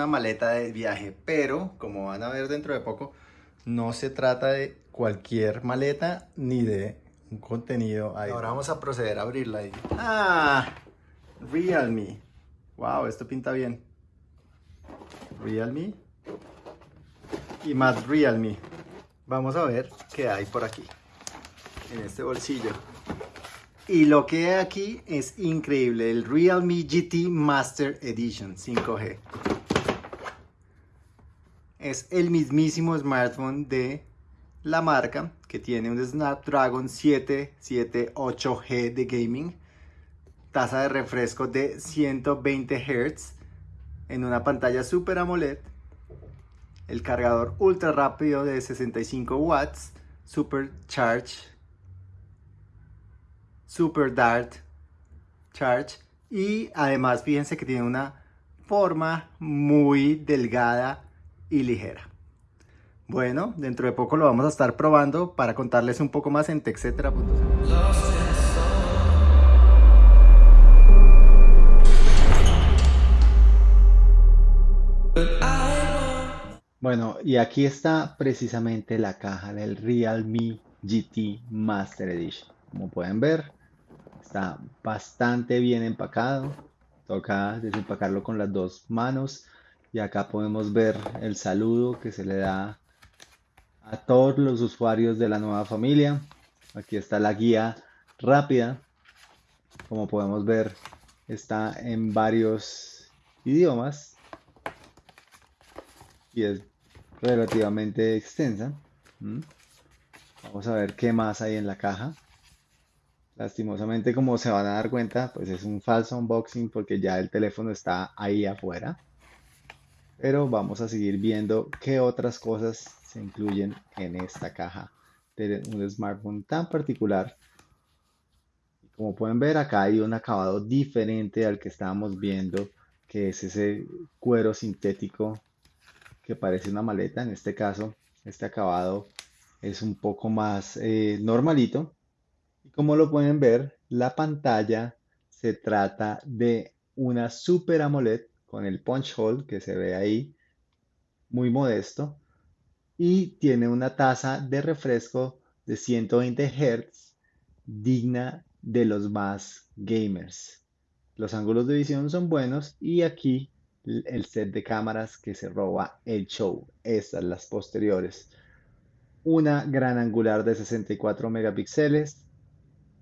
una maleta de viaje, pero como van a ver dentro de poco, no se trata de cualquier maleta ni de un contenido ahí. Ahora vamos a proceder a abrirla ahí. Ah, Realme. Wow, esto pinta bien. Realme y más Realme. Vamos a ver qué hay por aquí, en este bolsillo. Y lo que hay aquí es increíble, el Realme GT Master Edition 5G. Es el mismísimo smartphone de la marca que tiene un Snapdragon 778G de gaming, tasa de refresco de 120 Hz en una pantalla Super AMOLED, el cargador ultra rápido de 65 watts, Super Charge Super Dart Charge. Y además fíjense que tiene una forma muy delgada y ligera. Bueno, dentro de poco lo vamos a estar probando para contarles un poco más en texetera.cl. Bueno, y aquí está precisamente la caja del Realme GT Master Edition. Como pueden ver, Está bastante bien empacado. Toca desempacarlo con las dos manos. Y acá podemos ver el saludo que se le da a todos los usuarios de la nueva familia. Aquí está la guía rápida. Como podemos ver, está en varios idiomas. Y es relativamente extensa. ¿Mm? Vamos a ver qué más hay en la caja. Lastimosamente, como se van a dar cuenta, pues es un falso unboxing porque ya el teléfono está ahí afuera. Pero vamos a seguir viendo qué otras cosas se incluyen en esta caja de un smartphone tan particular. Como pueden ver, acá hay un acabado diferente al que estábamos viendo, que es ese cuero sintético que parece una maleta. En este caso, este acabado es un poco más eh, normalito como lo pueden ver, la pantalla se trata de una Super AMOLED con el punch hole que se ve ahí, muy modesto, y tiene una tasa de refresco de 120 Hz digna de los más gamers. Los ángulos de visión son buenos y aquí el set de cámaras que se roba el show. Estas las posteriores. Una gran angular de 64 megapíxeles,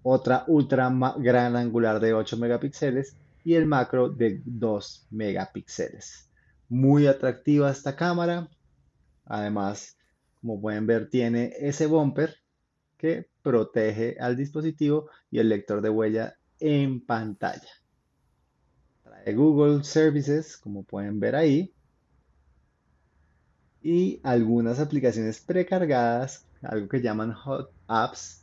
otra ultra gran angular de 8 megapíxeles y el macro de 2 megapíxeles. Muy atractiva esta cámara. Además, como pueden ver, tiene ese bumper que protege al dispositivo y el lector de huella en pantalla. Trae Google Services, como pueden ver ahí. Y algunas aplicaciones precargadas, algo que llaman Hot Apps,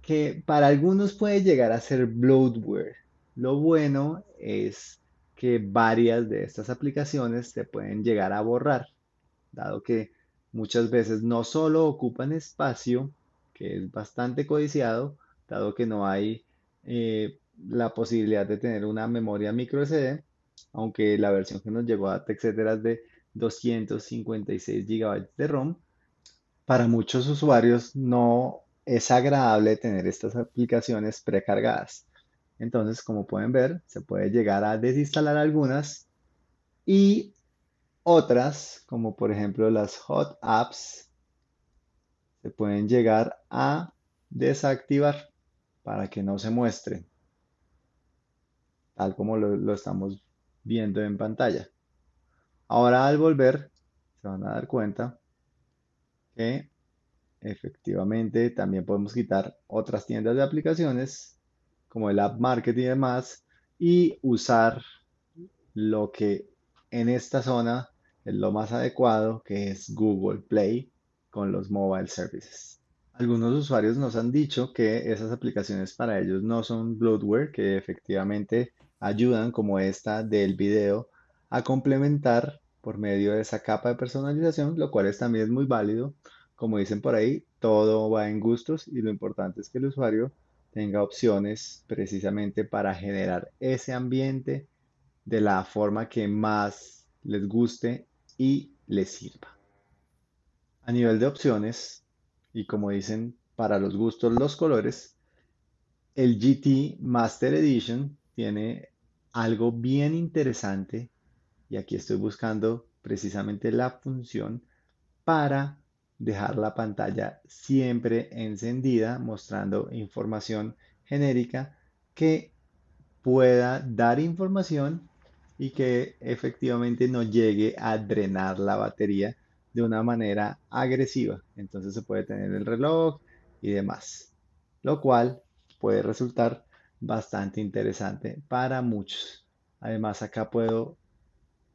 que para algunos puede llegar a ser bloatware. Lo bueno es que varias de estas aplicaciones se pueden llegar a borrar, dado que muchas veces no solo ocupan espacio, que es bastante codiciado, dado que no hay eh, la posibilidad de tener una memoria micro SD, aunque la versión que nos llegó a etcétera es de 256 GB de ROM, para muchos usuarios no es agradable tener estas aplicaciones precargadas. Entonces, como pueden ver, se puede llegar a desinstalar algunas y otras, como por ejemplo las Hot Apps, se pueden llegar a desactivar para que no se muestren, tal como lo, lo estamos viendo en pantalla. Ahora al volver, se van a dar cuenta que Efectivamente, también podemos quitar otras tiendas de aplicaciones como el App Market y demás y usar lo que en esta zona es lo más adecuado, que es Google Play con los mobile services. Algunos usuarios nos han dicho que esas aplicaciones para ellos no son bloatware, que efectivamente ayudan como esta del video a complementar por medio de esa capa de personalización, lo cual es también muy válido como dicen por ahí, todo va en gustos y lo importante es que el usuario tenga opciones precisamente para generar ese ambiente de la forma que más les guste y les sirva. A nivel de opciones, y como dicen, para los gustos los colores, el GT Master Edition tiene algo bien interesante y aquí estoy buscando precisamente la función para dejar la pantalla siempre encendida mostrando información genérica que pueda dar información y que efectivamente no llegue a drenar la batería de una manera agresiva. Entonces se puede tener el reloj y demás, lo cual puede resultar bastante interesante para muchos. Además, acá puedo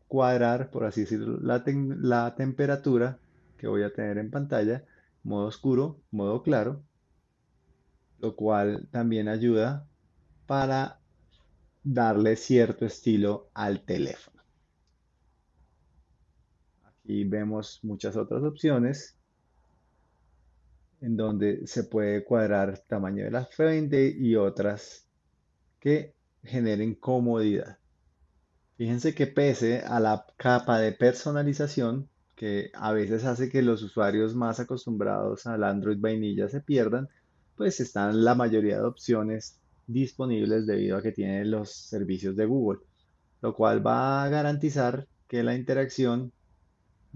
cuadrar, por así decirlo, la, la temperatura que voy a tener en pantalla, modo oscuro, modo claro, lo cual también ayuda para darle cierto estilo al teléfono. Aquí vemos muchas otras opciones en donde se puede cuadrar tamaño de la frente y otras que generen comodidad. Fíjense que pese a la capa de personalización que a veces hace que los usuarios más acostumbrados al Android vainilla se pierdan, pues están la mayoría de opciones disponibles debido a que tiene los servicios de Google, lo cual va a garantizar que la interacción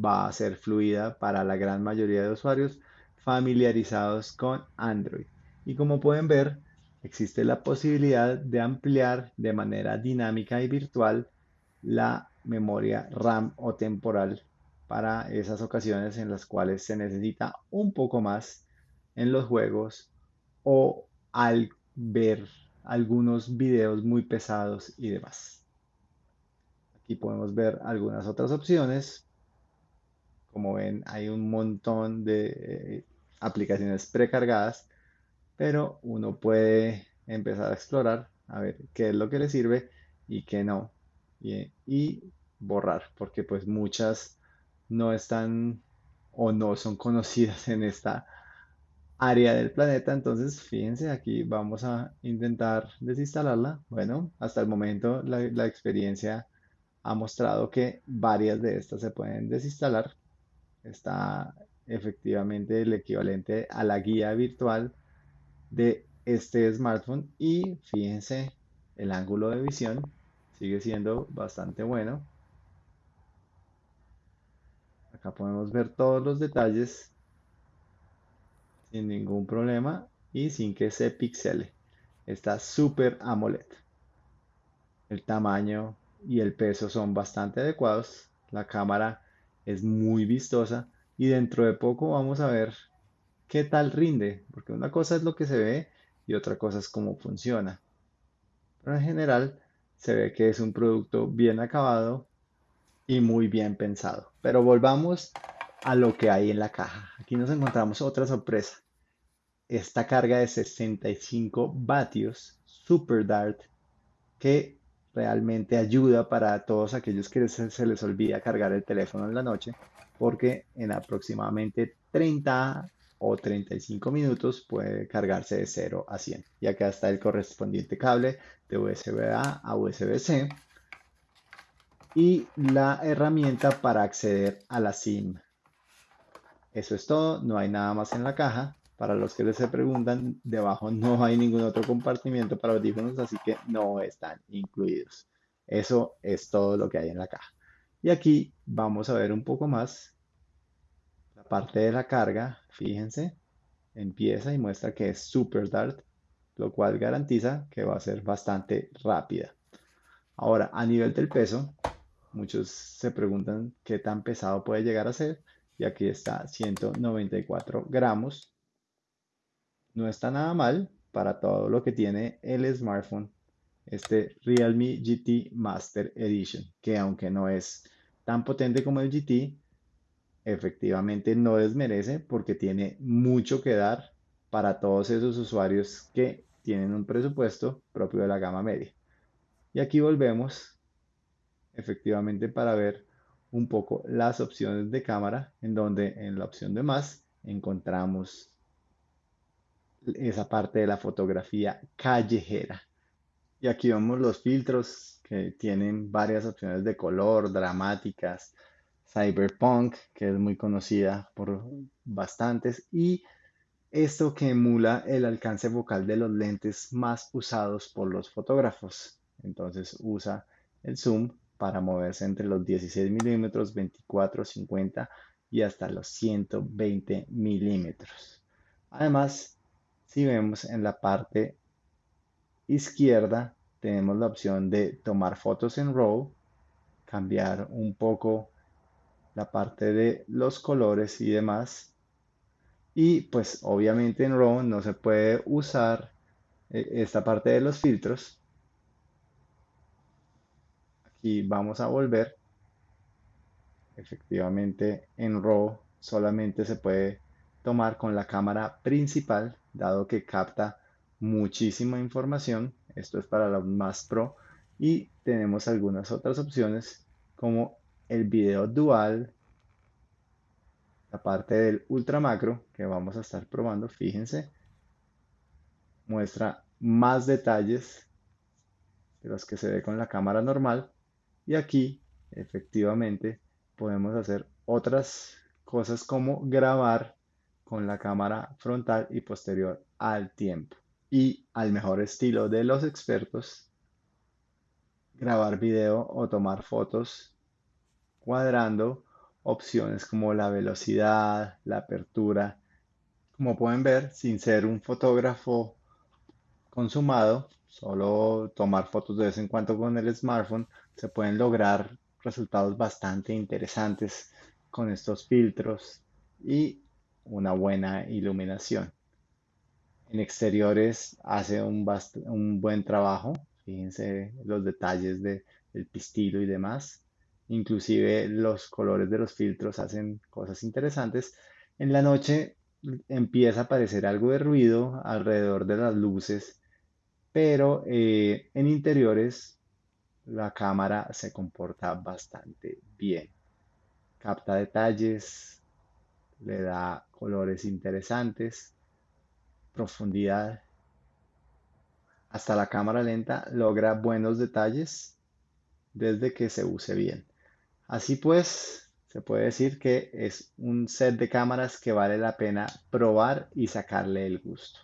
va a ser fluida para la gran mayoría de usuarios familiarizados con Android. Y como pueden ver, existe la posibilidad de ampliar de manera dinámica y virtual la memoria RAM o temporal para esas ocasiones en las cuales se necesita un poco más en los juegos o al ver algunos videos muy pesados y demás. Aquí podemos ver algunas otras opciones. Como ven, hay un montón de eh, aplicaciones precargadas, pero uno puede empezar a explorar a ver qué es lo que le sirve y qué no. Y, y borrar, porque pues muchas no están o no son conocidas en esta área del planeta. Entonces, fíjense, aquí vamos a intentar desinstalarla. Bueno, hasta el momento la, experiencia ha mostrado que varias de estas se pueden desinstalar. Está efectivamente el equivalente a la guía virtual de este smartphone y fíjense el ángulo de visión sigue siendo bastante bueno acá podemos ver todos los detalles sin ningún problema y sin que se pixele. Está súper AMOLED. El tamaño y el peso son bastante adecuados. La cámara es muy vistosa y dentro de poco vamos a ver qué tal rinde, porque una cosa es lo que se ve y otra cosa es cómo funciona. Pero en general se ve que es un producto bien acabado y muy bien pensado. Pero volvamos a lo que hay en la caja. Aquí nos encontramos otra sorpresa. Esta carga de 65 vatios Super Dart que realmente ayuda para todos aquellos que se les olvida cargar el teléfono en la noche porque en aproximadamente 30 o 35 minutos puede cargarse de 0 a 100. Y acá está el correspondiente cable de USB-A a USB-C y la herramienta para acceder a la SIM. Eso es todo, no hay nada más en la caja. Para los que se preguntan, debajo no hay ningún otro compartimiento para audífonos, así que no están incluidos. Eso es todo lo que hay en la caja. Y aquí vamos a ver un poco más la parte de la carga. Fíjense, empieza y muestra que es Super Dart, lo cual garantiza que va a ser bastante rápida. Ahora, a nivel del peso, muchos se preguntan qué tan pesado puede llegar a ser. Y aquí está 194 gramos. No está nada mal para todo lo que tiene el smartphone este Realme GT Master Edition, que aunque no es tan potente como el GT, efectivamente no desmerece porque tiene mucho que dar para todos esos usuarios que tienen un presupuesto propio de la gama media. Y aquí volvemos efectivamente para ver un poco las opciones de cámara, en donde en la opción de más encontramos esa parte de la fotografía callejera. Y aquí vemos los filtros que tienen varias opciones de color, dramáticas, cyberpunk, que es muy conocida por bastantes, y esto que emula el alcance vocal de los lentes más usados por los fotógrafos. Entonces usa el zoom para moverse entre los 16 milímetros, 24, 50 y hasta los 120 milímetros. Además, si vemos en la parte izquierda, tenemos la opción de tomar fotos en RAW, cambiar un poco la parte de los colores y demás y pues obviamente en RAW no se puede usar eh, esta parte de los filtros. Aquí vamos a volver. Efectivamente en RAW solamente se puede tomar con la cámara principal, dado que capta muchísima información. Esto es para los más pro. Y tenemos algunas otras opciones como el video dual, la parte del ultra macro que vamos a estar probando, fíjense, muestra más detalles de los que se ve con la cámara normal y aquí efectivamente podemos hacer otras cosas como grabar con la cámara frontal y posterior al tiempo y al mejor estilo de los expertos grabar video o tomar fotos cuadrando opciones como la velocidad, la apertura. Como pueden ver, sin ser un fotógrafo consumado, solo tomar fotos de vez en cuando con el smartphone, se pueden lograr resultados bastante interesantes con estos filtros y una buena iluminación. En exteriores hace un, buen trabajo, fíjense los detalles de, del pistilo y demás. Inclusive los colores de los filtros hacen cosas interesantes. En la noche empieza a aparecer algo de ruido alrededor de las luces, pero eh, en interiores la cámara se comporta bastante bien. Capta detalles, le da colores interesantes, profundidad. Hasta la cámara lenta logra buenos detalles desde que se use bien. Así pues, se puede decir que es un set de cámaras que vale la pena probar y sacarle el gusto.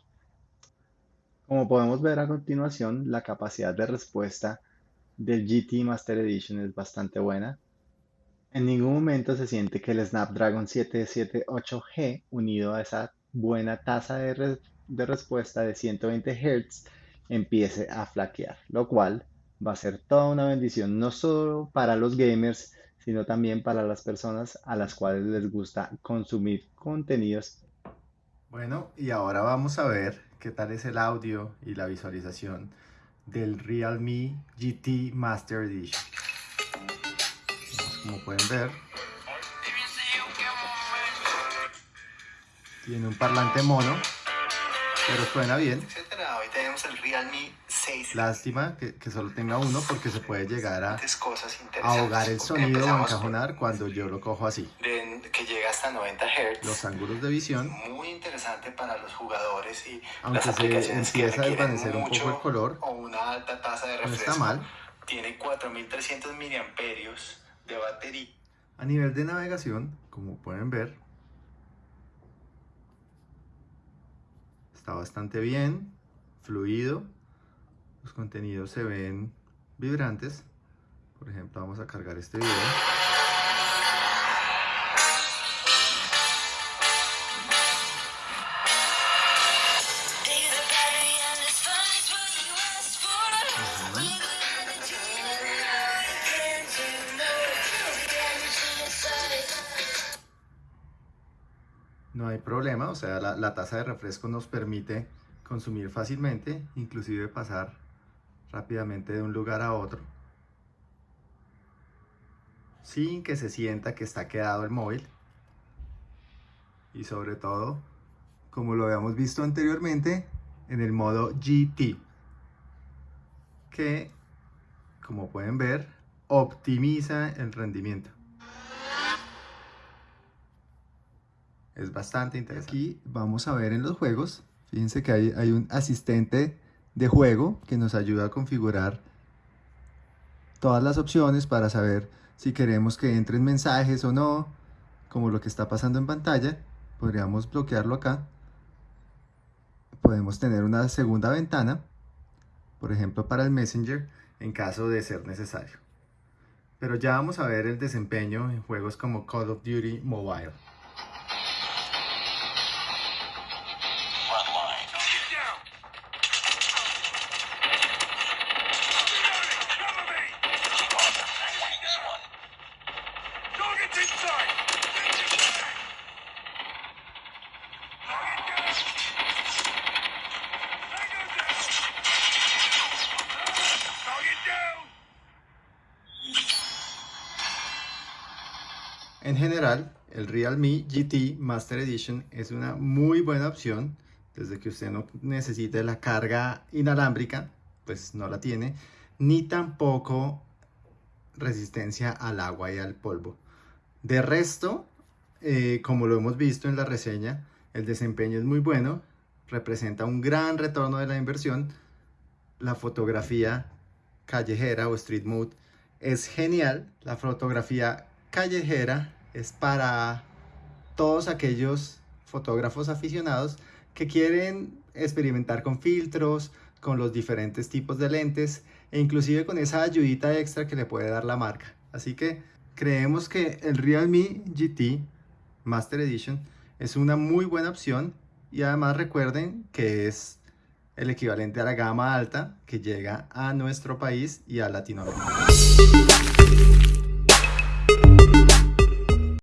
Como podemos ver a continuación, la capacidad de respuesta del GT Master Edition es bastante buena. En ningún momento se siente que el Snapdragon 778G unido a esa buena tasa de, de respuesta de 120 Hz empiece a flaquear, lo cual va a ser toda una bendición no solo para los gamers, sino también para las personas a las cuales les gusta consumir contenidos. Bueno, y ahora vamos a ver qué tal es el audio y la visualización del Realme GT Master Edition. Como pueden ver, tiene un parlante mono, pero suena bien. Hoy tenemos el Realme Lástima que, que, solo tenga uno porque se puede llegar a ahogar el sonido o encajonar cuando yo lo cojo así. Que llega hasta 90 Hz. Los ángulos de visión. Muy interesante para los jugadores y Aunque las aplicaciones se empieza a desvanecer un poco el color, o una alta tasa de refresco, no está mal. Tiene 4300 miliamperios de batería. A nivel de navegación, como pueden ver, está bastante bien, fluido los contenidos se ven vibrantes. Por ejemplo, vamos a cargar este video. Problema, o sea, la, la, tasa de refresco nos permite consumir fácilmente, inclusive pasar rápidamente de un lugar a otro. Sin que se sienta que está quedado el móvil. Y sobre todo como lo habíamos visto anteriormente en el modo GT que como pueden ver optimiza el rendimiento es bastante interesante aquí vamos a ver en los juegos fíjense que hay, hay un asistente de juego que nos ayuda a configurar todas las opciones para saber si queremos que entren mensajes o no, como lo que está pasando en pantalla. Podríamos bloquearlo acá. Podemos tener una segunda ventana, por ejemplo para el Messenger, en caso de ser necesario. Pero ya vamos a ver el desempeño en juegos como Call of Duty Mobile. En general, el Realme GT Master Edition es una muy buena opción desde que usted no necesite la carga inalámbrica, pues no la tiene, ni tampoco resistencia al agua y al polvo. De resto, eh, como lo hemos visto en la reseña, el desempeño es muy bueno, representa un gran retorno de la inversión, la fotografía callejera o street mode es genial, la fotografía callejera es para todos aquellos fotógrafos aficionados que quieren experimentar con filtros, con los diferentes tipos de lentes e inclusive con esa ayudita extra que le puede dar la marca. Así que creemos que el Realme GT Master Edition es una muy buena opción y además recuerden que es el equivalente a la gama alta que llega a nuestro país y a Latinoamérica.